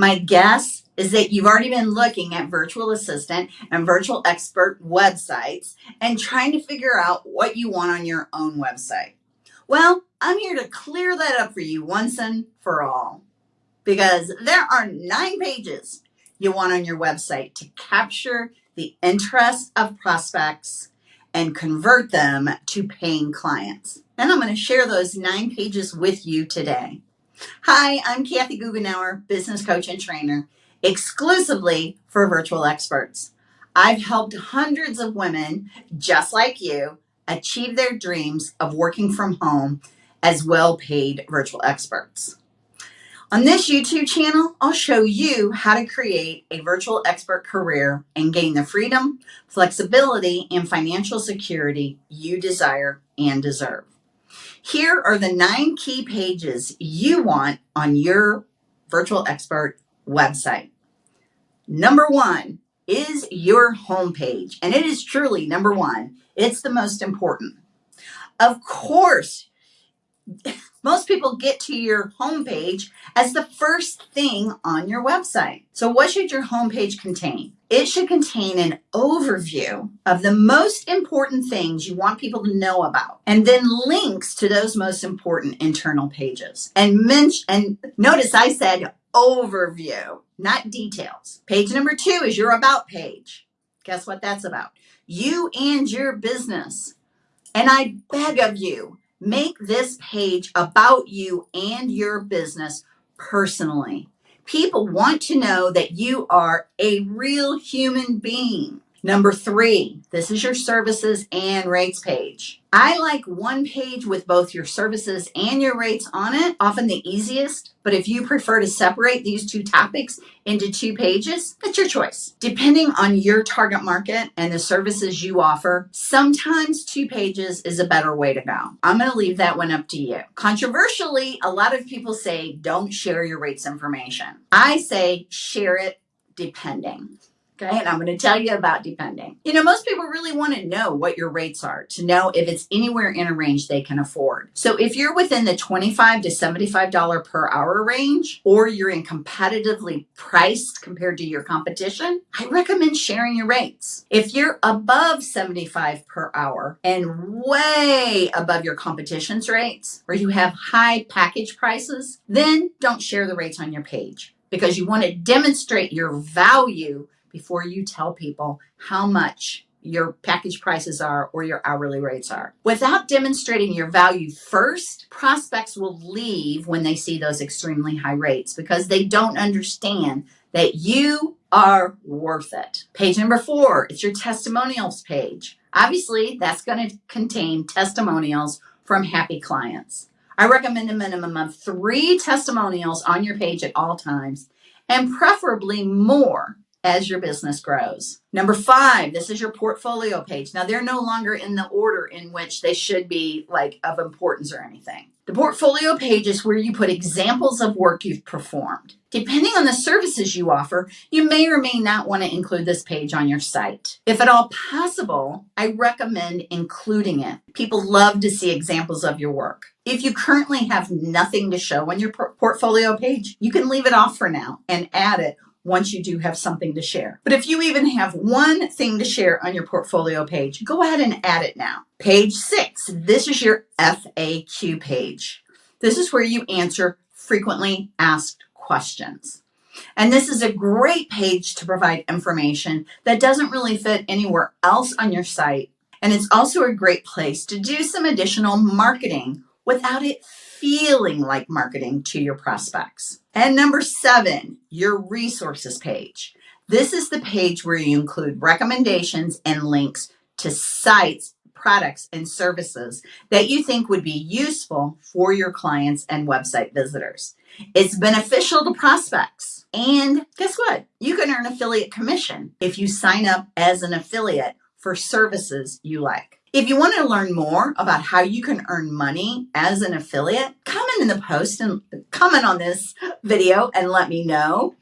My guess is that you've already been looking at virtual assistant and virtual expert websites and trying to figure out what you want on your own website. Well, I'm here to clear that up for you once and for all because there are nine pages you want on your website to capture the interest of prospects and convert them to paying clients. And I'm going to share those nine pages with you today. Hi, I'm Kathy Goughenour, business coach and trainer, exclusively for virtual experts. I've helped hundreds of women just like you achieve their dreams of working from home as well paid virtual experts. On this YouTube channel, I'll show you how to create a virtual expert career and gain the freedom, flexibility, and financial security you desire and deserve. Here are the nine key pages you want on your virtual expert website. Number one is your homepage, and it is truly number one. It's the most important. Of course, most people get to your homepage as the first thing on your website. So what should your homepage contain? It should contain an overview of the most important things you want people to know about, and then links to those most important internal pages. And mention, and notice I said overview, not details. Page number two is your about page. Guess what that's about? You and your business. And I beg of you, Make this page about you and your business personally. People want to know that you are a real human being. Number three, this is your services and rates page. I like one page with both your services and your rates on it, often the easiest. But if you prefer to separate these two topics into two pages, that's your choice. Depending on your target market and the services you offer, sometimes two pages is a better way to go. I'm going to leave that one up to you. Controversially, a lot of people say don't share your rates information. I say share it depending. Okay, and I'm going to tell you about depending. You know, most people really want to know what your rates are to know if it's anywhere in a range they can afford. So if you're within the 25 to $75 per hour range, or you're in competitively priced compared to your competition, I recommend sharing your rates. If you're above 75 per hour and way above your competition's rates, or you have high package prices, then don't share the rates on your page because you want to demonstrate your value before you tell people how much your package prices are or your hourly rates are. Without demonstrating your value first, prospects will leave when they see those extremely high rates because they don't understand that you are worth it. Page number four, it's your testimonials page. Obviously, that's going to contain testimonials from happy clients. I recommend a minimum of three testimonials on your page at all times and preferably more as your business grows. Number five, this is your portfolio page. Now they're no longer in the order in which they should be like of importance or anything. The portfolio page is where you put examples of work you've performed. Depending on the services you offer, you may or may not want to include this page on your site. If at all possible, I recommend including it. People love to see examples of your work. If you currently have nothing to show on your portfolio page, you can leave it off for now and add it once you do have something to share. But if you even have one thing to share on your portfolio page, go ahead and add it now. Page six, this is your FAQ page. This is where you answer frequently asked questions. And this is a great page to provide information that doesn't really fit anywhere else on your site. And it's also a great place to do some additional marketing without it feeling like marketing to your prospects. And number seven, your resources page. This is the page where you include recommendations and links to sites, products, and services that you think would be useful for your clients and website visitors. It's beneficial to prospects. And guess what? You can earn affiliate commission if you sign up as an affiliate for services you like. If you want to learn more about how you can earn money as an affiliate, comment in the post and comment on this video and let me know.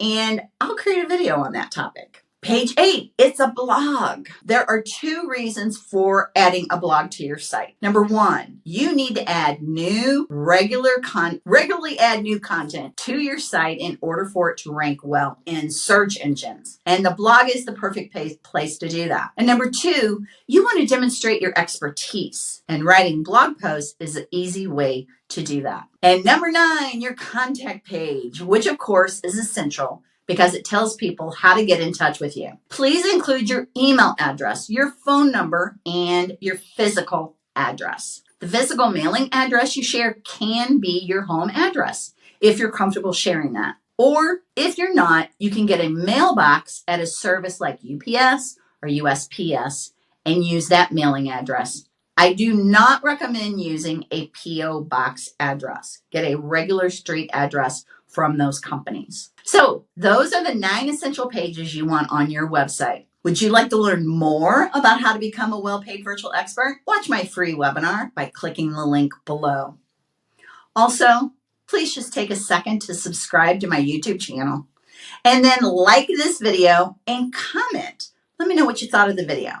And I'll create a video on that topic. Page eight, it's a blog. There are two reasons for adding a blog to your site. Number one, you need to add new regular con regularly add new content to your site in order for it to rank well in search engines. And the blog is the perfect place to do that. And number two, you want to demonstrate your expertise and writing blog posts is an easy way to do that. And number nine, your contact page, which of course is essential because it tells people how to get in touch with you. Please include your email address, your phone number, and your physical address. The physical mailing address you share can be your home address if you're comfortable sharing that. Or if you're not, you can get a mailbox at a service like UPS or USPS and use that mailing address. I do not recommend using a P.O. box address. Get a regular street address from those companies. So those are the nine essential pages you want on your website. Would you like to learn more about how to become a well-paid virtual expert? Watch my free webinar by clicking the link below. Also, please just take a second to subscribe to my YouTube channel and then like this video and comment. Let me know what you thought of the video.